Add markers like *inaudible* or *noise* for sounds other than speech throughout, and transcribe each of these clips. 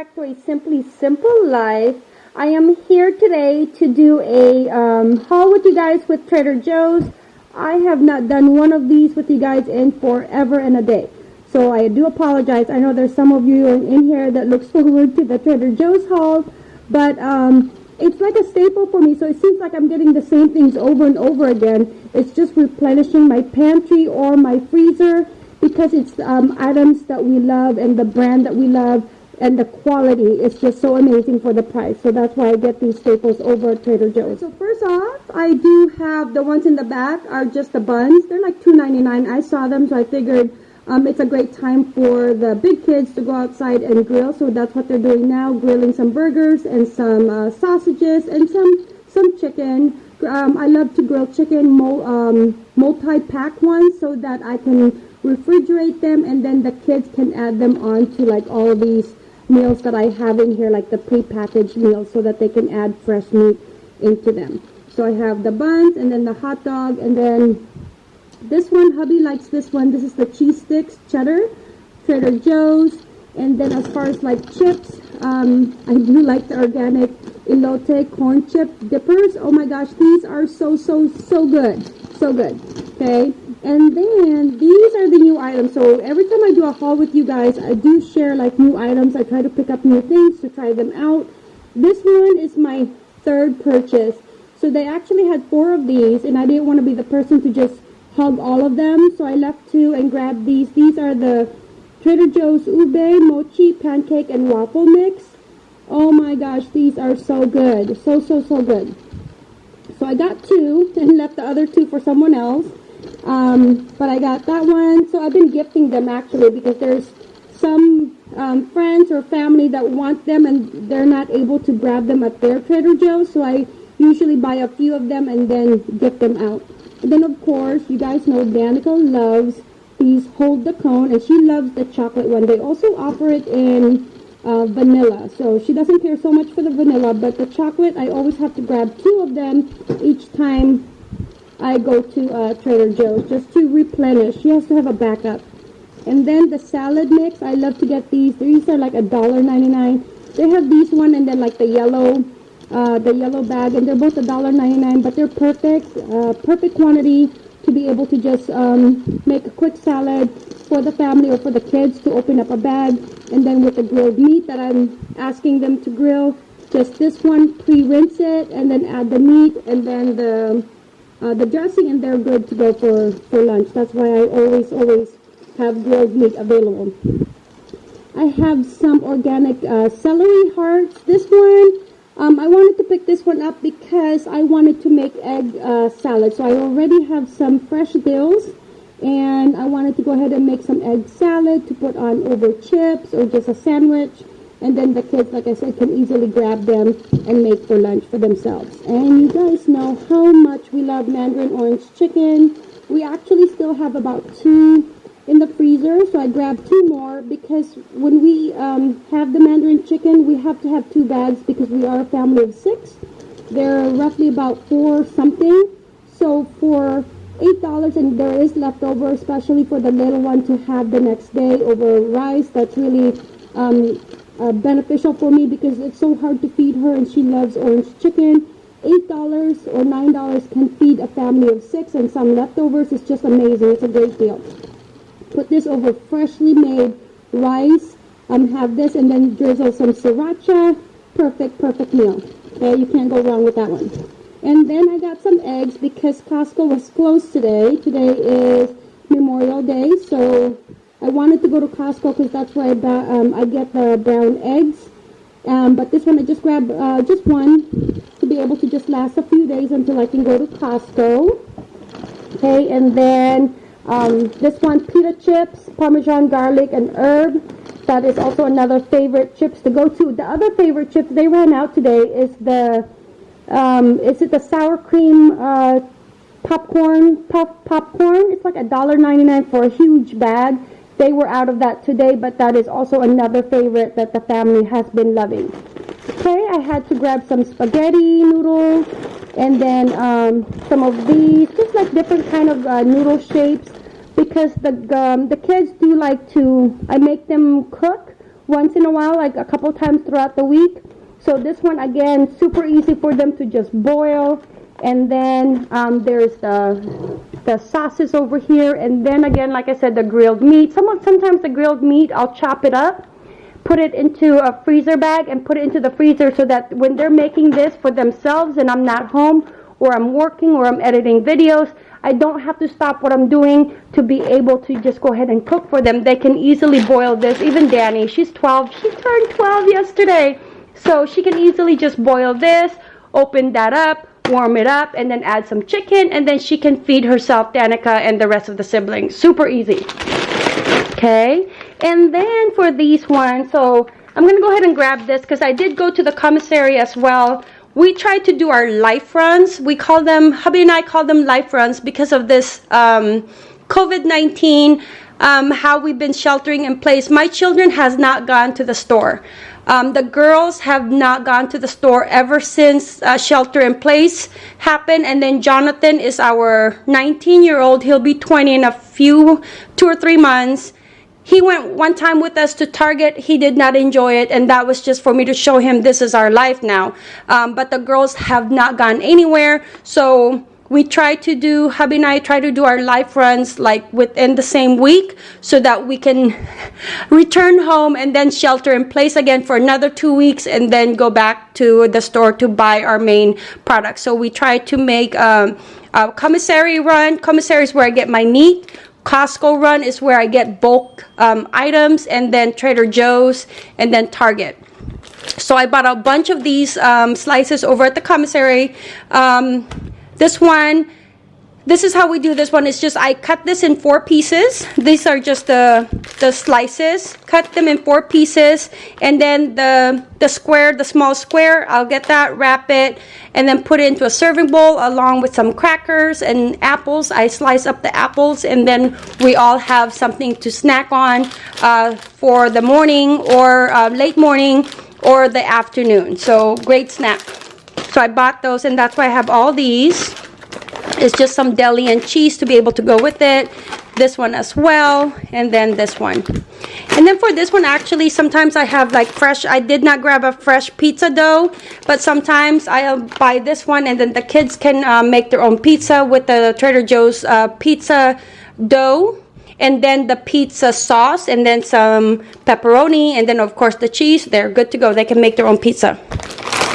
back to a Simply Simple Life. I am here today to do a um, haul with you guys with Trader Joe's. I have not done one of these with you guys in forever and a day. So I do apologize. I know there's some of you in here that looks forward to the Trader Joe's haul. But um, it's like a staple for me. So it seems like I'm getting the same things over and over again. It's just replenishing my pantry or my freezer because it's um, items that we love and the brand that we love and the quality is just so amazing for the price. So that's why I get these staples over at Trader Joe's. So first off, I do have the ones in the back are just the buns. They're like $2.99. I saw them, so I figured um, it's a great time for the big kids to go outside and grill. So that's what they're doing now, grilling some burgers and some uh, sausages and some some chicken. Um, I love to grill chicken um, multi-pack ones so that I can refrigerate them and then the kids can add them on to like all these meals that I have in here, like the pre-packaged meals, so that they can add fresh meat into them. So I have the buns and then the hot dog and then this one, hubby likes this one. This is the cheese sticks, cheddar, Trader Joe's. And then as far as like chips, um, I do like the organic elote corn chip dippers. Oh my gosh, these are so, so, so good. So good. Okay. And then these are the new items. So every time I do a haul with you guys, I do share like new items. I try to pick up new things to try them out. This one is my third purchase. So they actually had four of these and I didn't want to be the person to just hug all of them. So I left two and grabbed these. These are the Trader Joe's Ube Mochi Pancake and Waffle Mix. Oh my gosh, these are so good. So, so, so good. So I got two and left the other two for someone else. Um, but I got that one. So I've been gifting them actually because there's some um, friends or family that want them and they're not able to grab them at their Trader Joe's. So I usually buy a few of them and then gift them out. And then of course, you guys know Danica loves these Hold the Cone and she loves the chocolate one. They also offer it in uh, vanilla. So she doesn't care so much for the vanilla, but the chocolate, I always have to grab two of them each time I go to uh, Trader Joe's just to replenish. She has to have a backup. And then the salad mix, I love to get these. These are like a dollar ninety-nine. They have these one and then like the yellow, uh, the yellow bag, and they're both a dollar ninety-nine. But they're perfect, uh, perfect quantity to be able to just um, make a quick salad for the family or for the kids to open up a bag. And then with the grilled meat that I'm asking them to grill, just this one, pre-rinse it, and then add the meat, and then the uh, the dressing and they're good to go for, for lunch. That's why I always, always have grilled meat available. I have some organic uh, celery hearts. This one, um, I wanted to pick this one up because I wanted to make egg uh, salad. So I already have some fresh dills and I wanted to go ahead and make some egg salad to put on over chips or just a sandwich and then the kids, like I said, can easily grab them and make for lunch for themselves. And you guys know how much we love mandarin orange chicken. We actually still have about two in the freezer, so I grabbed two more because when we um, have the mandarin chicken, we have to have two bags because we are a family of six. They're roughly about four something. So for $8 and there is leftover, especially for the little one to have the next day over rice. That's really um, uh, beneficial for me because it's so hard to feed her and she loves orange chicken. $8 or $9 can feed a family of six and some leftovers. It's just amazing. It's a great deal. Put this over freshly made rice. Um, have this and then drizzle some sriracha. Perfect, perfect meal. Okay, you can't go wrong with that one. And then I got some eggs because Costco was closed today. Today is Memorial Day, so I wanted to go to Costco because that's where I, um, I get the brown eggs. Um, but this one I just grabbed uh, just one to be able to just last a few days until I can go to Costco. Okay, and then um, this one, pita chips, Parmesan garlic and herb. That is also another favorite chips to go to. The other favorite chips they ran out today is the, um, is it the sour cream uh, popcorn, puff popcorn? It's like a dollar ninety nine for a huge bag. They were out of that today, but that is also another favorite that the family has been loving. Okay, I had to grab some spaghetti noodles and then um, some of these, just like different kind of uh, noodle shapes because the, um, the kids do like to, I make them cook once in a while, like a couple times throughout the week. So this one, again, super easy for them to just boil. And then um, there's the, the sauces over here. And then again, like I said, the grilled meat. Some, sometimes the grilled meat, I'll chop it up, put it into a freezer bag and put it into the freezer so that when they're making this for themselves and I'm not home or I'm working or I'm editing videos, I don't have to stop what I'm doing to be able to just go ahead and cook for them. They can easily boil this. Even Danny, she's 12. She turned 12 yesterday. So she can easily just boil this, open that up, warm it up, and then add some chicken, and then she can feed herself, Danica, and the rest of the siblings. Super easy. Okay, and then for these ones, so I'm going to go ahead and grab this because I did go to the commissary as well. We try to do our life runs. We call them, hubby and I call them life runs because of this um, COVID-19, um, how we've been sheltering in place. My children has not gone to the store. Um, the girls have not gone to the store ever since uh, shelter in place happened. And then Jonathan is our 19 year old. He'll be 20 in a few, two or three months. He went one time with us to Target. He did not enjoy it, and that was just for me to show him this is our life now. Um, but the girls have not gone anywhere, so we try to do hubby and I try to do our life runs like within the same week so that we can *laughs* return home and then shelter in place again for another two weeks and then go back to the store to buy our main products. So we try to make um, a commissary run. Commissary is where I get my meat. Costco run is where I get bulk um, items and then Trader Joe's and then Target. So I bought a bunch of these um, slices over at the commissary. Um, this one, this is how we do this one. It's just I cut this in four pieces. These are just the, the slices. Cut them in four pieces. And then the, the square, the small square, I'll get that, wrap it, and then put it into a serving bowl along with some crackers and apples. I slice up the apples and then we all have something to snack on uh, for the morning or uh, late morning or the afternoon. So great snack. So I bought those and that's why I have all these. It's just some deli and cheese to be able to go with it. This one as well. And then this one. And then for this one, actually, sometimes I have like fresh, I did not grab a fresh pizza dough, but sometimes I'll buy this one and then the kids can uh, make their own pizza with the Trader Joe's uh, pizza dough and then the pizza sauce and then some pepperoni and then of course the cheese they're good to go they can make their own pizza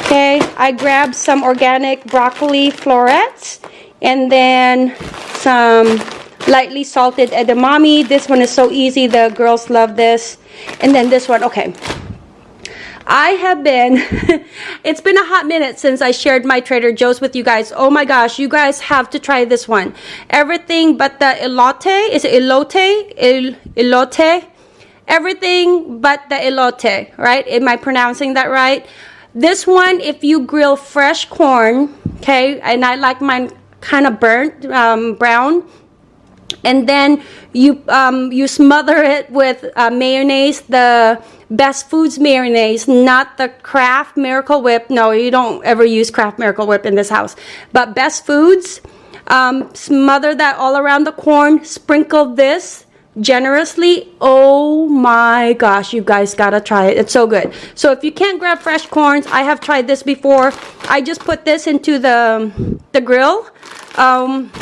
Okay, I grabbed some organic broccoli florets and then some lightly salted edamame. This one is so easy. The girls love this. And then this one, okay. I have been, *laughs* it's been a hot minute since I shared my Trader Joe's with you guys. Oh my gosh, you guys have to try this one. Everything but the elote, is it elote? El, elote? Everything but the elote, right? Am I pronouncing that right? This one, if you grill fresh corn, okay, and I like mine kind of burnt um, brown, and then you um, you smother it with uh, mayonnaise, the Best Foods mayonnaise, not the Kraft Miracle Whip. No, you don't ever use Kraft Miracle Whip in this house. But Best Foods, um, smother that all around the corn, sprinkle this generously oh my gosh you guys gotta try it. It's so good. So if you can't grab fresh corns i have tried this before. I just put this into the the grill. Um,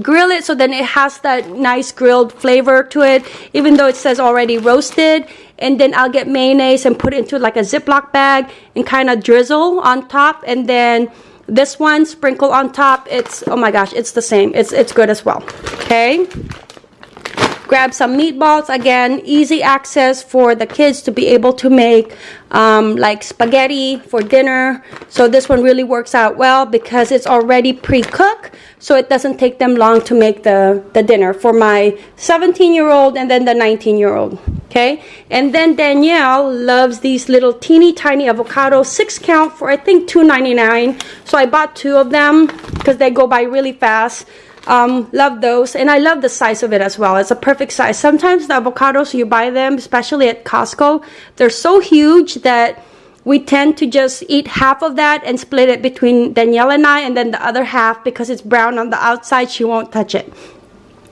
grill it so then it has that nice grilled flavor to it even though it says already roasted. And then I'll get mayonnaise and put it into like a ziploc bag and kind of drizzle on top. And then this one sprinkle on top it's oh my gosh it's the same. It's it's good as well. Okay grab some meatballs again easy access for the kids to be able to make um, like spaghetti for dinner. So this one really works out well because it's already pre-cooked so it doesn't take them long to make the the dinner for my 17 year old and then the 19 year old okay? And then Danielle loves these little teeny tiny avocados six count for I think 2.99 so I bought two of them because they go by really fast um, love those. And I love the size of it as well. It's a perfect size. Sometimes the avocados, you buy them, especially at Costco, they're so huge that we tend to just eat half of that and split it between Danielle and I and then the other half because it's brown on the outside, she won't touch it.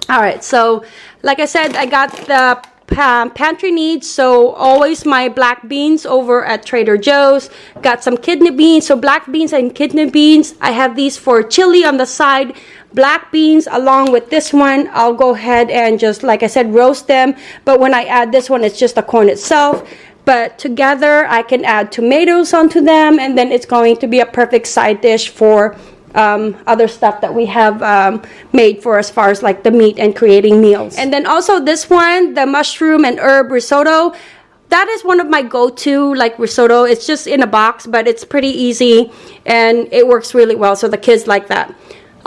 All right, so like I said, I got the um, pantry needs. So always my black beans over at Trader Joe's. Got some kidney beans. So black beans and kidney beans. I have these for chili on the side. Black beans along with this one. I'll go ahead and just, like I said, roast them. But when I add this one, it's just the corn itself. But together, I can add tomatoes onto them. And then it's going to be a perfect side dish for um, other stuff that we have um, made for as far as like the meat and creating meals. And then also this one, the mushroom and herb risotto. That is one of my go-to like risotto. It's just in a box, but it's pretty easy and it works really well. So the kids like that.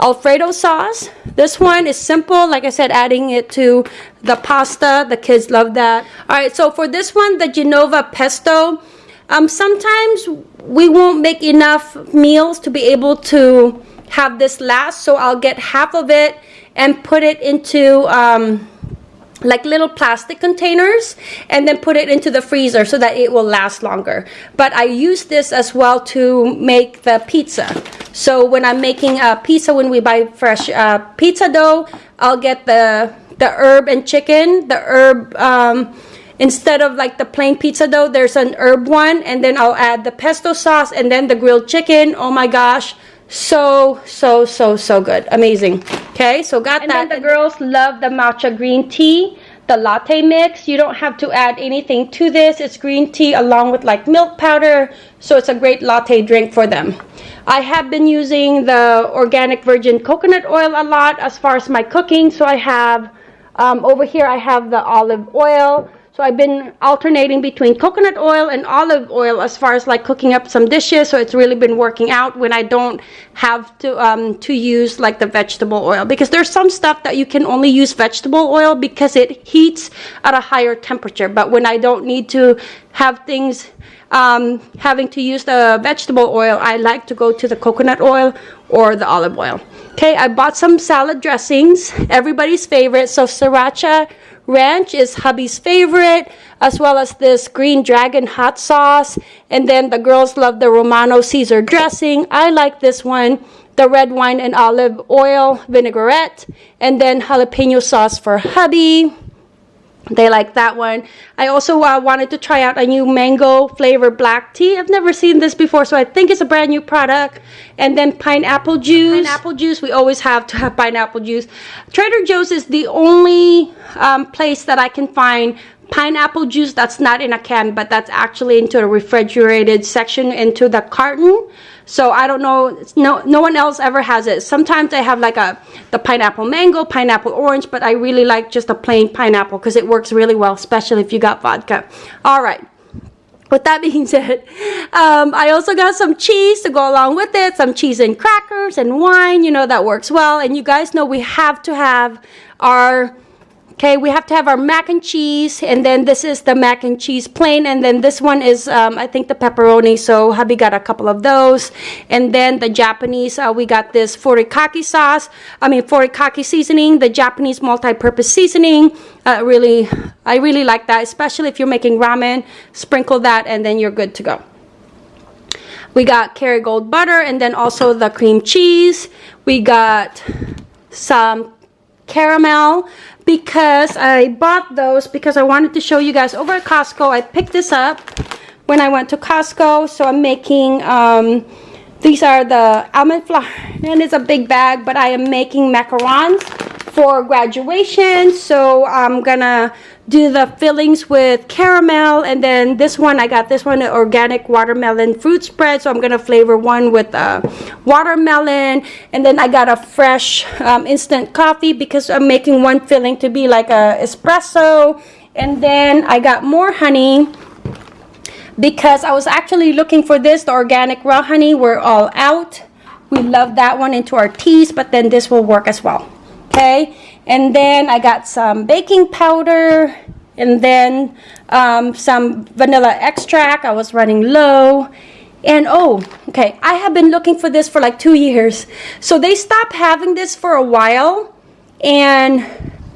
Alfredo sauce. This one is simple. Like I said, adding it to the pasta. The kids love that. All right, so for this one, the Genova pesto. Um, sometimes we won't make enough meals to be able to have this last so I'll get half of it and put it into um, like little plastic containers and then put it into the freezer so that it will last longer. But I use this as well to make the pizza. So when I'm making a pizza when we buy fresh uh, pizza dough I'll get the the herb and chicken the herb um, instead of like the plain pizza dough there's an herb one and then I'll add the pesto sauce and then the grilled chicken. Oh my gosh. So so so so good. Amazing okay so got and that. and then the girls love the matcha green tea the latte mix. You don't have to add anything to this. It's green tea along with like milk powder so it's a great latte drink for them. I have been using the organic virgin coconut oil a lot as far as my cooking so I have um, over here I have the olive oil so I've been alternating between coconut oil and olive oil as far as like cooking up some dishes. So it's really been working out when I don't have to um, to use like the vegetable oil because there's some stuff that you can only use vegetable oil because it heats at a higher temperature. But when I don't need to have things um, having to use the vegetable oil, I like to go to the coconut oil or the olive oil. Okay, I bought some salad dressings, everybody's favorite. So sriracha ranch is hubby's favorite, as well as this green dragon hot sauce. And then the girls love the Romano Caesar dressing. I like this one, the red wine and olive oil vinaigrette. And then jalapeno sauce for hubby they like that one. I also uh, wanted to try out a new mango flavor black tea. I've never seen this before so i think it's a brand new product. And then pineapple juice. pineapple juice we always have to have pineapple juice. Trader joe's is the only um, place that i can find pineapple juice that's not in a can but that's actually into a refrigerated section into the carton so I don't know, no, no one else ever has it. Sometimes I have like a, the pineapple mango, pineapple orange, but I really like just a plain pineapple because it works really well, especially if you got vodka. All right. With that being *laughs* said, um, I also got some cheese to go along with it, some cheese and crackers and wine, you know, that works well. And you guys know we have to have our Okay, we have to have our mac and cheese, and then this is the mac and cheese plain, and then this one is, um, I think, the pepperoni, so hubby got a couple of those. And then the Japanese, uh, we got this furikake sauce, I mean, furikake seasoning, the Japanese multi-purpose seasoning. Uh, really, I really like that, especially if you're making ramen. Sprinkle that, and then you're good to go. We got Kerrygold butter, and then also the cream cheese. We got some caramel because I bought those because I wanted to show you guys over at Costco. I picked this up when I went to Costco. So I'm making, um, these are the almond flour and it's a big bag, but I am making macarons for graduation. So I'm gonna do the fillings with caramel and then this one I got this one organic watermelon fruit spread so I'm gonna flavor one with uh, watermelon and then I got a fresh um, instant coffee because I'm making one filling to be like a espresso and then I got more honey because I was actually looking for this the organic raw honey we're all out we love that one into our teas but then this will work as well okay? And then I got some baking powder and then um, some vanilla extract. I was running low. And oh okay I have been looking for this for like two years. So they stopped having this for a while and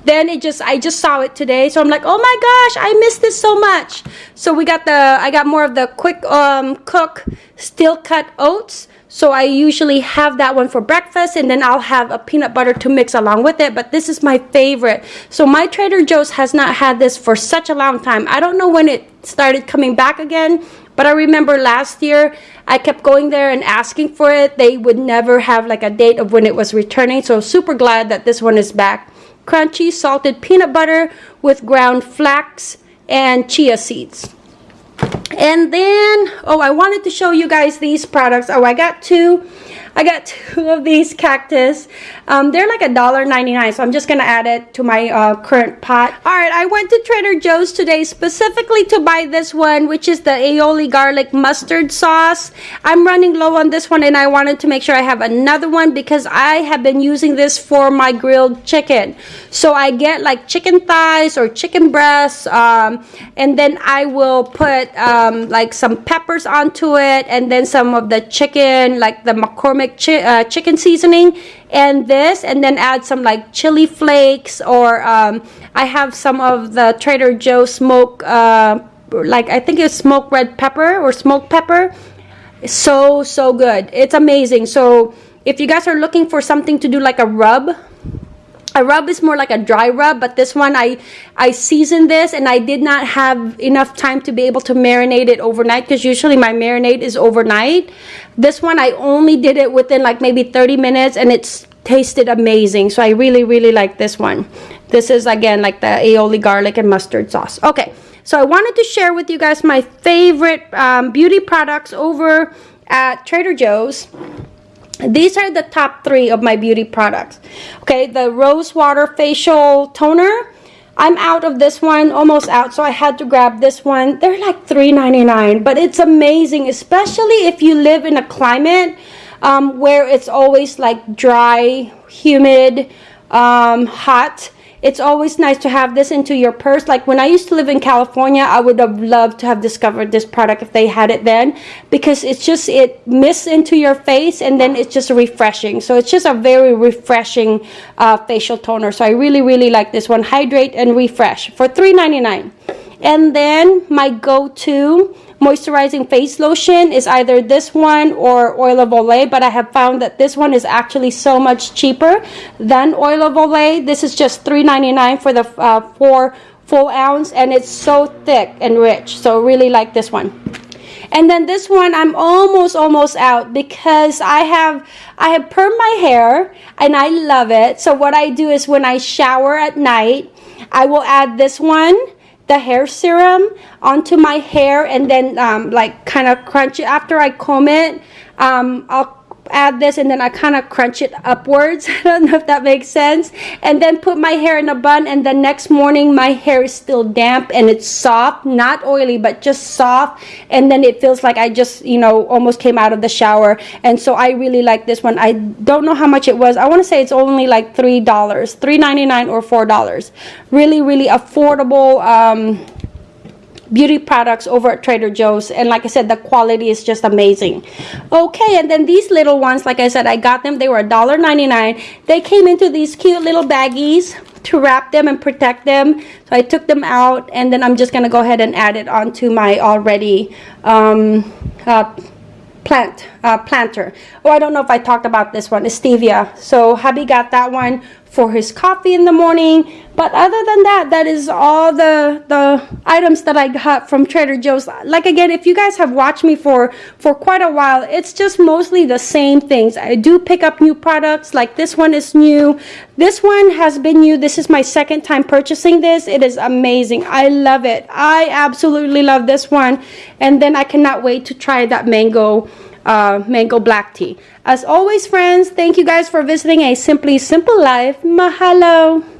then it just I just saw it today. So I'm like oh my gosh I missed this so much. So we got the I got more of the quick um, cook steel cut oats So I usually have that one for breakfast and then I'll have a peanut butter to mix along with it. But this is my favorite. So my Trader Joe's has not had this for such a long time. I don't know when it started coming back again. But I remember last year I kept going there and asking for it. They would never have like a date of when it was returning. So super glad that this one is back. Crunchy salted peanut butter with ground flax and chia seeds. And then, oh, I wanted to show you guys these products. Oh, I got two. I got two of these cactus. Um, they're like a dollar ninety nine, so I'm just gonna add it to my uh, current pot. All right, I went to Trader Joe's today specifically to buy this one, which is the aioli garlic mustard sauce. I'm running low on this one, and I wanted to make sure I have another one because I have been using this for my grilled chicken. So I get like chicken thighs or chicken breasts, um, and then I will put um, like some peppers onto it, and then some of the chicken, like the McCormick chi uh, chicken seasoning and this and then add some like chili flakes or um, I have some of the Trader Joe smoke uh, like I think it's smoked red pepper or smoked pepper. So so good. It's amazing. So if you guys are looking for something to do like a rub a rub is more like a dry rub but this one I I seasoned this and I did not have enough time to be able to marinate it overnight because usually my marinade is overnight. This one I only did it within like maybe 30 minutes and it's tasted amazing. So I really really like this one. This is again like the aioli garlic and mustard sauce. Okay so I wanted to share with you guys my favorite um, beauty products over at Trader Joe's these are the top three of my beauty products. Okay the rose water facial toner. I'm out of this one almost out so I had to grab this one. They're like $3.99 but it's amazing especially if you live in a climate um, where it's always like dry humid um, hot it's always nice to have this into your purse. Like when I used to live in California I would have loved to have discovered this product if they had it then because it's just it mists into your face and then it's just refreshing. So it's just a very refreshing uh, facial toner. So I really really like this one. Hydrate and refresh for $3.99 and then my go-to moisturizing face lotion is either this one or oil of Olay, but I have found that this one is actually so much cheaper than oil of Olay. This is just $3.99 for the uh, four full ounce, and it's so thick and rich. So really like this one. And then this one, I'm almost, almost out because I have, I have permed my hair and I love it. So what I do is when I shower at night, I will add this one the hair serum onto my hair and then um, like kind of crunch it. After I comb it um, I'll add this and then I kind of crunch it upwards. *laughs* I don't know if that makes sense. And then put my hair in a bun and the next morning my hair is still damp and it's soft not oily but just soft. And then it feels like I just you know almost came out of the shower. And so I really like this one. I don't know how much it was. I want to say it's only like three dollars three ninety nine or four dollars. Really really affordable um, beauty products over at Trader Joe's and like I said the quality is just amazing. Okay and then these little ones like I said I got them. They were $1.99 they came into these cute little baggies to wrap them and protect them. So I took them out and then I'm just gonna go ahead and add it onto my already um, uh, plant uh, planter. Oh I don't know if I talked about this one. It's stevia. So hubby got that one for his coffee in the morning. But other than that that is all the the items that I got from Trader Joe's. Like again if you guys have watched me for for quite a while it's just mostly the same things. I do pick up new products like this one is new. This one has been new. This is my second time purchasing this. It is amazing. I love it. I absolutely love this one. And then I cannot wait to try that mango uh, mango black tea. As always, friends, thank you guys for visiting A Simply Simple Life. Mahalo!